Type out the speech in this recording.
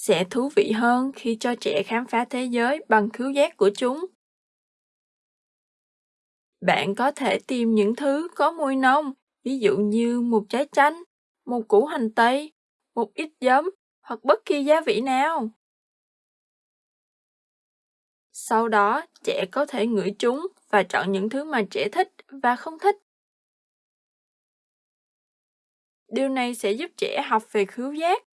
sẽ thú vị hơn khi cho trẻ khám phá thế giới bằng khứu giác của chúng. Bạn có thể tìm những thứ có mùi nông, ví dụ như một trái chanh, một củ hành tây, một ít giấm hoặc bất kỳ gia vị nào. Sau đó, trẻ có thể ngửi chúng và chọn những thứ mà trẻ thích và không thích. Điều này sẽ giúp trẻ học về khứu giác